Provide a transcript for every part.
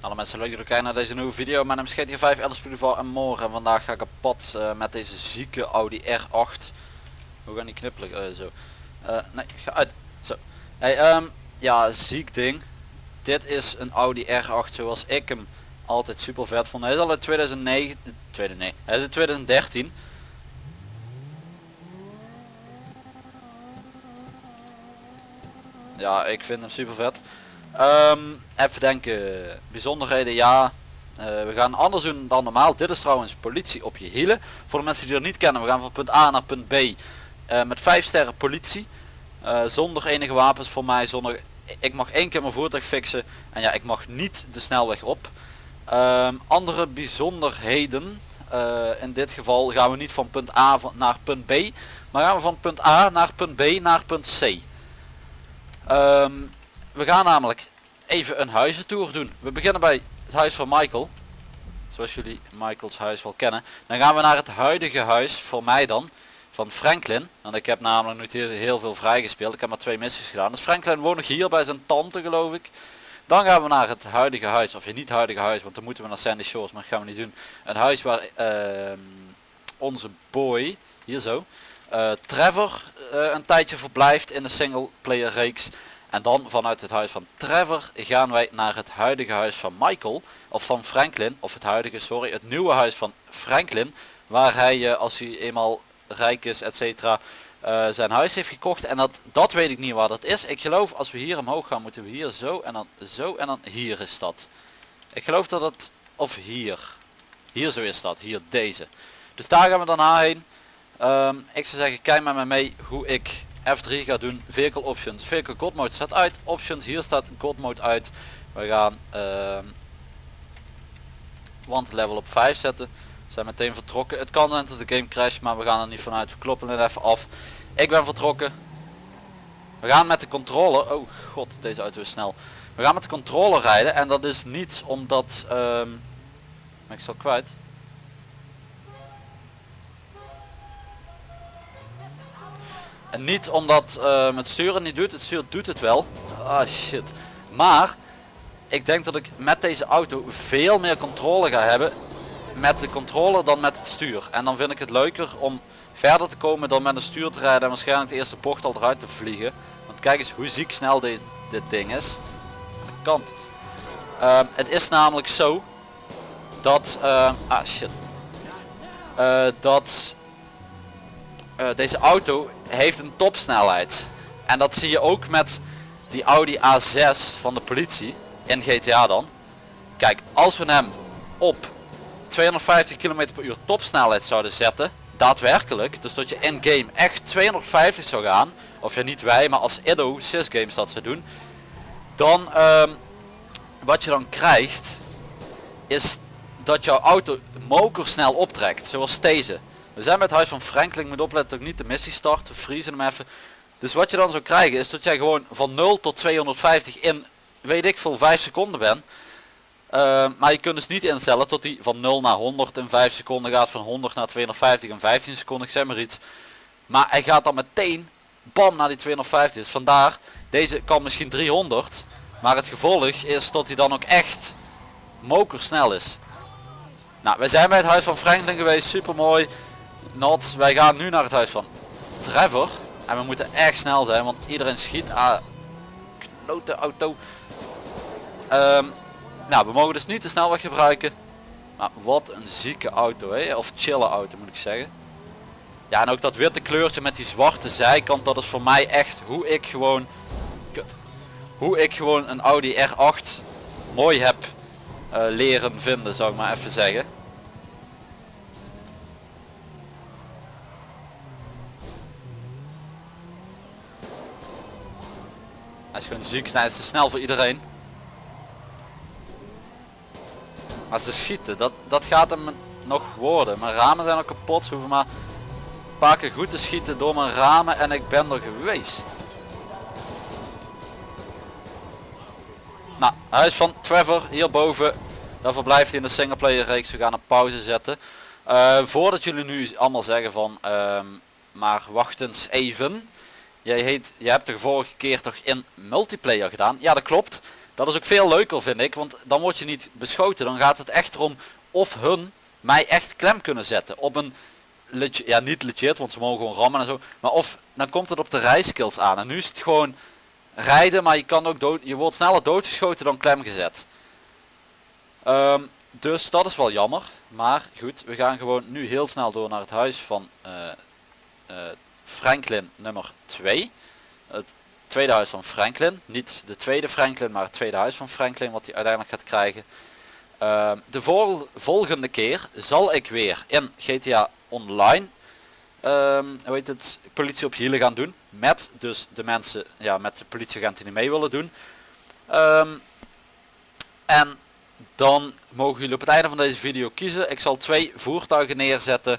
Alle mensen leuk dat kijken naar deze nieuwe video. Mijn naam is GTA 5 Alice Pudival en morgen en vandaag ga ik op pad eh, met deze zieke Audi R8. Hoe gaan die knippelen? Eh, zo. Eh, nee, ga uit. Zo. Hey, ehm, ja, ziek ding. Dit is een Audi R8 zoals ik hem altijd super vet vond. Hij is al in 2009, 2009 hij is in 2013. Ja, ik vind hem super vet. Ehm, even denken, bijzonderheden, ja. Eh, we gaan anders doen dan normaal. Dit is trouwens politie op je hielen. Voor de mensen die dat niet kennen, we gaan van punt A naar punt B uh, met 5 sterren politie. Uh, zonder enige wapens voor mij, zonder... Ik mag één keer mijn voertuig fixen en ja, ik mag niet de snelweg op. Um, andere bijzonderheden, in dit geval gaan we niet van punt A naar punt B, maar gaan we van punt A naar punt B naar punt C. Um, we gaan namelijk even een huizentour doen. We beginnen bij het huis van Michael. Zoals jullie Michaels huis wel kennen. Dan gaan we naar het huidige huis, voor mij dan, van Franklin. Want ik heb namelijk nog heel, heel veel vrijgespeeld. Ik heb maar twee missies gedaan. Dus Franklin woont nog hier bij zijn tante geloof ik. Dan gaan we naar het huidige huis, of je niet huidige huis, want dan moeten we naar Sandy Shores, maar dat gaan we niet doen. Een huis waar uh, onze boy, hier zo, uh, Trevor uh, een tijdje verblijft in de single player reeks. En dan vanuit het huis van Trevor gaan wij naar het huidige huis van Michael. Of van Franklin. Of het huidige, sorry, het nieuwe huis van Franklin. Waar hij, eh, als hij eenmaal rijk is, etc. Uh, zijn huis heeft gekocht. En dat, dat weet ik niet waar dat is. Ik geloof als we hier omhoog gaan, moeten we hier zo en dan zo en dan hier is dat. Ik geloof dat het, of hier. Hier zo is dat, hier deze. Dus daar gaan we daarna heen. Um, ik zou zeggen, kijk met me mee hoe ik F3 gaat doen. Vehicle options. Vehicle God mode staat uit. Options. Hier staat God mode uit. We gaan uh, want level op 5 zetten. We zijn meteen vertrokken. Het kan zijn dat de game crash, maar we gaan er niet vanuit. We kloppen het even af. Ik ben vertrokken. We gaan met de controller. Oh god, deze auto is snel. We gaan met de controller rijden en dat is niet omdat... Um, ben ik zal kwijt. En niet omdat uh, het sturen niet doet, het stuur doet het wel. Ah shit. Maar ik denk dat ik met deze auto veel meer controle ga hebben met de controller dan met het stuur. En dan vind ik het leuker om verder te komen dan met een stuur te rijden en waarschijnlijk de eerste bocht al eruit te vliegen. Want kijk eens hoe ziek snel dit, dit ding is. Kant. Uh, het is namelijk zo dat... Uh, ah shit. Uh, dat deze auto heeft een topsnelheid. En dat zie je ook met die Audi A6 van de politie in GTA dan. Kijk, als we hem op 250 km per uur topsnelheid zouden zetten, daadwerkelijk, dus dat je in game echt 250 zou gaan, of ja niet wij, maar als Edo Games dat zou doen, dan um, wat je dan krijgt, is dat jouw auto moker snel optrekt, zoals deze. We zijn het huis van Franklin. Ik moet opletten dat ik niet de missie start. We vriezen hem even. Dus wat je dan zou krijgen is dat jij gewoon van 0 tot 250 in weet ik veel 5 seconden bent. Uh, maar je kunt dus niet instellen tot die van 0 naar 100 in 5 seconden gaat. Van 100 naar 250 in 15 seconden. Ik zeg maar iets. Maar hij gaat dan meteen bam naar die 250. Dus vandaar deze kan misschien 300. Maar het gevolg is dat hij dan ook echt moker snel is. Nou, we zijn bij het huis van Franklin geweest. Super mooi. Wij gaan nu naar het huis van Trevor. En we moeten echt snel zijn, want iedereen schiet. aan klote auto. Um, nou, we mogen dus niet de snelweg gebruiken. Maar wat een zieke auto, hè? of chille auto moet ik zeggen. Ja, en ook dat witte kleurtje met die zwarte zijkant, dat is voor mij echt hoe ik gewoon... Kut, hoe ik gewoon een Audi R8 mooi heb uh, leren vinden, zou ik maar even zeggen. Hij is gewoon ziek, hij is te snel voor iedereen. Maar ze schieten, dat, dat gaat hem nog worden. Mijn ramen zijn al kapot, ze hoeven maar een paar keer goed te schieten door mijn ramen en ik ben er geweest. Nou, huis van Trevor hierboven. Daar verblijft hij in de singleplayer reeks. We gaan een pauze zetten. Uh, voordat jullie nu allemaal zeggen van, uh, maar wacht eens even. Jij, hebt de vorige keer toch in multiplayer gedaan? Ja dat klopt. Dat is ook veel leuker vind ik, want dan word je niet beschoten. Dan gaat het echt erom of hun mij echt klem kunnen zetten op een ja niet legit, want ze mogen gewoon rammen en zo. Maar of dan komt het op de rijskills aan. En nu is het gewoon rijden, maar je kan ook dood, je wordt sneller doodgeschoten dan klem gezet. Ehm, dus dat is wel jammer. Maar goed, we gaan gewoon nu heel snel door naar het huis van uh, uh, Franklin nummer 2. Het tweede huis van Franklin. Niet de tweede Franklin, maar het tweede huis van Franklin wat hij uiteindelijk gaat krijgen. Ehm, de vol volgende keer zal ik weer in GTA Online um, hoe heet het, politie op hielen gaan doen. Met dus de mensen, ja, met de politieagenten die mee willen doen. Um, en dan mogen jullie op het einde van deze video kiezen. Ik zal twee voertuigen neerzetten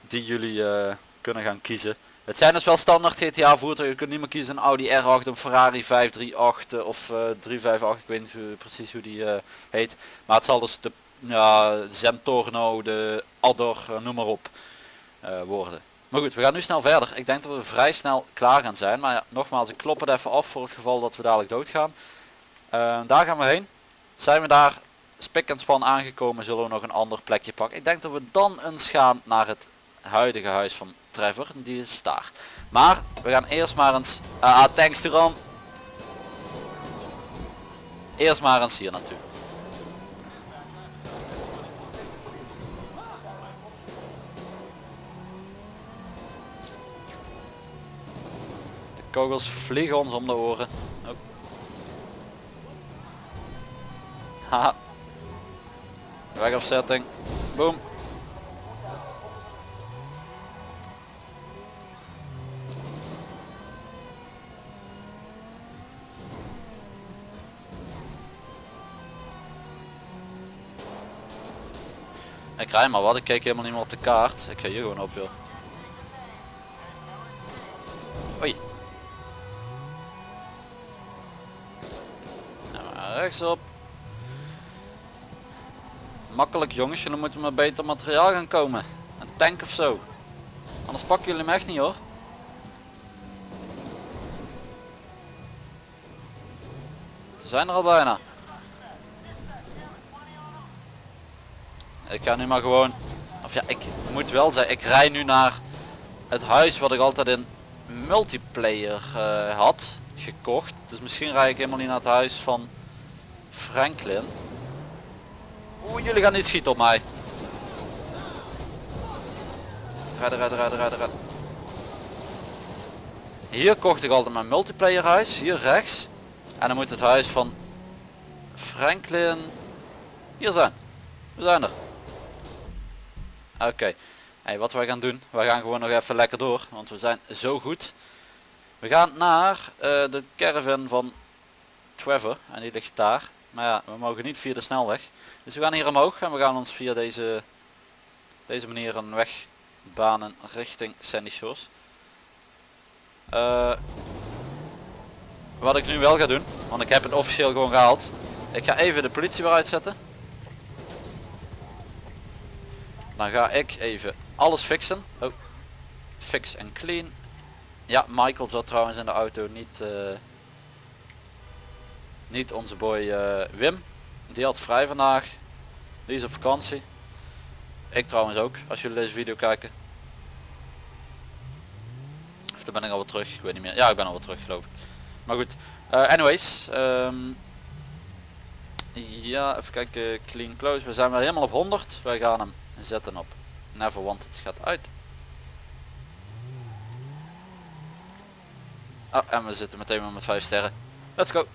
die jullie uh, kunnen gaan kiezen. Het zijn dus wel standaard GTA voertuigen. Je kunt niet meer kiezen een Audi R8, een Ferrari 538 of uh, 358. Ik weet niet precies hoe die uh, heet. Maar het zal dus de ja, Zentorno, de Adder, uh, noem maar op uh, worden. Maar goed, we gaan nu snel verder. Ik denk dat we vrij snel klaar gaan zijn. Maar ja, nogmaals, ik klop het even af voor het geval dat we dadelijk doodgaan. daar gaan we heen. Zijn we daar spik en span aangekomen, zullen we nog een ander plekje pakken. Ik denk dat we dan eens gaan naar het huidige huis van Trevor. Die is daar. Maar we gaan eerst maar eens... Ah, ah thanks Turan. Eerst maar eens hier naartoe. De kogels vliegen ons om de oren. Oh. Haha. Wegafzetting. Boom. Ik rij maar wat, ik keek helemaal niet meer op de kaart. Ik ga hier gewoon op joh. Oei. Nou, rechtsop. Makkelijk jongens, jullie moeten maar beter materiaal gaan komen. Een tank of zo. Anders pakken jullie hem echt niet hoor. Ze zijn er al bijna. Ik ga nu maar gewoon, of ja, ik moet wel zeggen, ik rij nu naar het huis wat ik altijd in multiplayer uh, had gekocht. Dus misschien rij ik helemaal niet naar het huis van Franklin. Oeh, jullie gaan niet schieten op mij. Rijden, rijden, rijden, rijden, rijden. Hier kocht ik altijd mijn multiplayer huis, hier rechts. En dan moet het huis van Franklin hier zijn. We zijn er. Oké. Hey, wat wij gaan doen, we gaan gewoon nog even lekker door, want we zijn zo goed. We gaan naar uh, de caravan van Trevor en die ligt daar. Maar ja, we mogen niet via de snelweg. Dus we gaan hier omhoog en we gaan ons via deze, deze manier een weg banen richting Sandy Shores. Uh, wat ik nu wel ga doen, want ik heb het officieel gewoon gehaald. Ik ga even de politie weer uitzetten. Dan ga ik even alles fixen. Oh. Fix en clean. Ja, Michael zat trouwens in de auto, niet, uh, niet onze boy uh, Wim. Die had vrij vandaag. Die is op vakantie. Ik trouwens ook, als jullie deze video kijken. Of dan ben ik alweer terug, ik weet niet meer. Ja, ik ben alweer terug geloof ik. Maar goed, uh, anyways. Um, ja, even kijken, clean close. We zijn weer helemaal op 100. Wij gaan hem zetten op never wanted gaat uit. Oh, en we zitten meteen maar met 5 sterren. Let's go.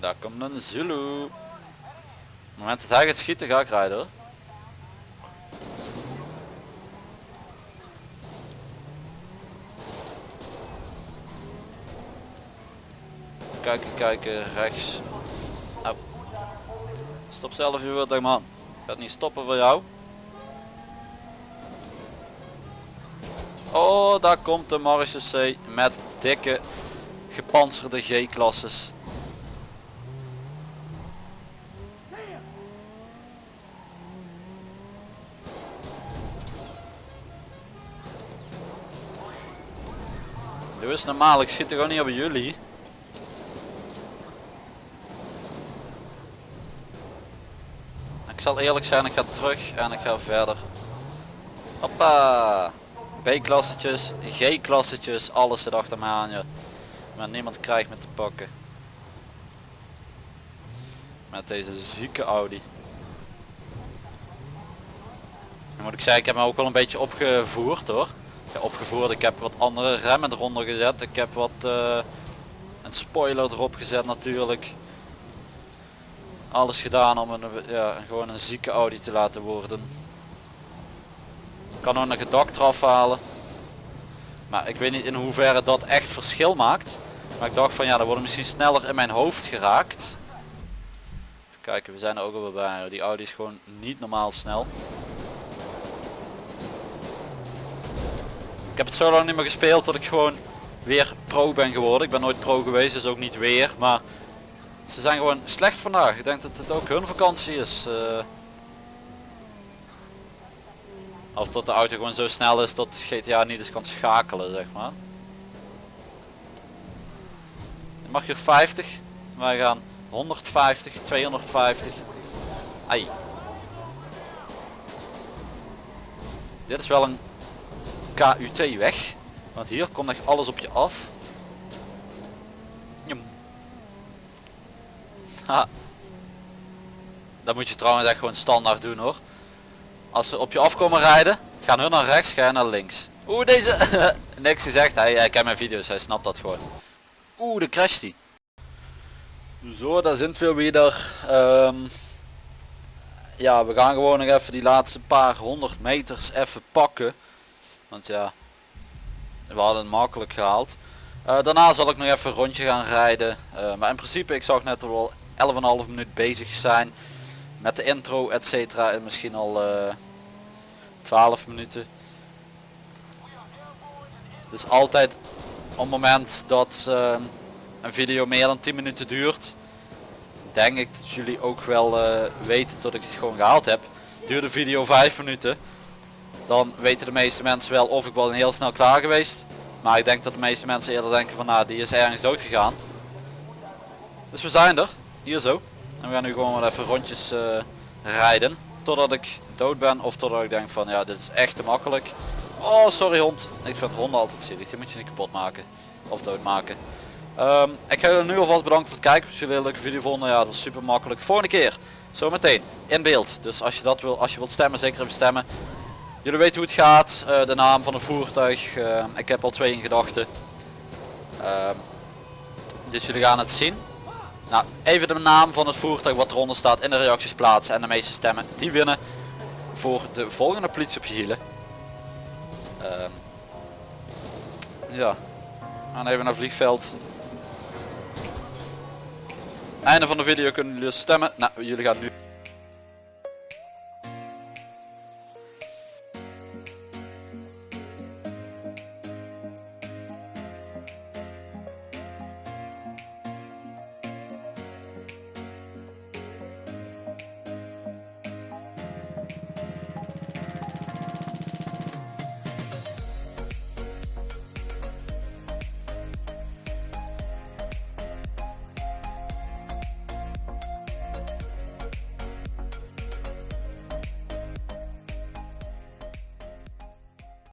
Daar komt een Zulu het moment dat hij gaat schieten ga ik rijden hoor. Kijken, kijken, rechts. Stop zelf je wilt man. Gaat niet stoppen voor jou. Oh, daar komt de Marge C met dikke gepantserde G-klasses. Doe is normaal, ik schiet er gewoon niet op jullie. Ik zal eerlijk zijn, ik ga terug en ik ga verder. Hoppa! B-klassetjes, G-klassetjes, alles zit achter aan je. Maar niemand krijgt me te pakken. Met deze zieke Audi. Dan moet ik zeggen, ik heb me ook wel een beetje opgevoerd hoor. Opgevoerd, ik heb wat andere remmen eronder gezet. Ik heb wat uh, een spoiler erop gezet natuurlijk. Alles gedaan om een, ja, gewoon een zieke Audi te laten worden. Ik kan ook nog het eraf halen. Maar ik weet niet in hoeverre dat echt verschil maakt. Maar ik dacht van ja, dat wordt misschien sneller in mijn hoofd geraakt. Even kijken, we zijn er ook al bij. Die Audi is gewoon niet normaal snel. Heb het zo lang niet meer gespeeld dat ik gewoon weer pro ben geworden. Ik ben nooit pro geweest, dus ook niet weer. Maar ze zijn gewoon slecht vandaag. Ik denk dat het ook hun vakantie is. Uh, of dat de auto gewoon zo snel is dat GTA niet eens kan schakelen, zeg maar. Dan mag je 50. Wij gaan 150, 250. Ai. Dit is wel een KUT weg. Want hier komt echt alles op je af. Ha. Dat moet je trouwens echt gewoon standaard doen hoor. Als ze op je afkomen rijden, gaan hun naar rechts, ga je naar links. Oeh deze, niks gezegd, hij, hij kent mijn video's, hij snapt dat gewoon. Oeh de crasht die. Zo, daar zijn we weer. Um, ja, we gaan gewoon nog even die laatste paar honderd meters even pakken. Want ja, we hadden het makkelijk gehaald. Uh, daarna zal ik nog even een rondje gaan rijden. Uh, maar in principe, ik zag net al 11,5 minuut bezig zijn. Met de intro, etc. En misschien al uh, eh, 12 minuten. Dus altijd op het moment dat een video meer dan 10 minuten duurt. Denk ik dat jullie ook wel weten dat ik het gewoon gehaald heb. Duurde de video 5 minuten dan weten de meeste mensen wel of ik wel heel snel klaar geweest. Maar ik denk dat de meeste mensen eerder denken van nou die is ergens dood gegaan. Dus we zijn er, hier zo. En we gaan nu gewoon wel even rondjes uh, rijden. Totdat ik dood ben of totdat ik denk van ja dit is echt te makkelijk. Oh sorry hond. Ik vind honden altijd zielig, die moet je niet kapot maken. Of doodmaken. Um, ik ga jullie nu alvast bedanken voor het kijken. Als jullie een leuke video vonden, ja dat was super makkelijk. Volgende keer, zometeen, in beeld. Dus als je dat wil, als je wilt stemmen, zeker even stemmen. Jullie weten hoe het gaat, uh, de naam van het voertuig. Uh, ik heb al twee in gedachten. Uh, dus jullie gaan het zien. Nou, even de naam van het voertuig wat eronder staat in de reacties plaatsen. En de meeste stemmen die winnen voor de volgende politie op je hielen. Ehm, ja, gaan even naar vliegveld. Einde van de video kunnen jullie stemmen. Nou, jullie gaan nu...